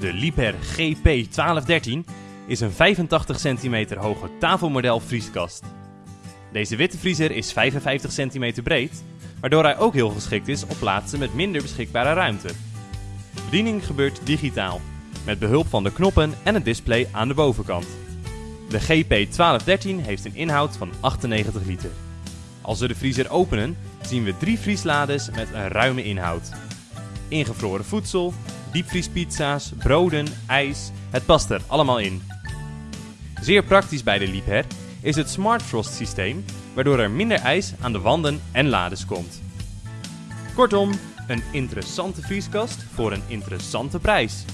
De Liebherr GP1213 is een 85 cm hoge tafelmodel vrieskast. Deze witte vriezer is 55 cm breed, waardoor hij ook heel geschikt is op plaatsen met minder beschikbare ruimte. Bediening gebeurt digitaal, met behulp van de knoppen en het display aan de bovenkant. De GP1213 heeft een inhoud van 98 liter. Als we de vriezer openen, zien we drie vrieslades met een ruime inhoud. Ingevroren voedsel, diepvriespizza's, broden, ijs, het past er allemaal in. Zeer praktisch bij de Liebherr is het Smart Frost systeem, waardoor er minder ijs aan de wanden en lades komt. Kortom, een interessante vrieskast voor een interessante prijs.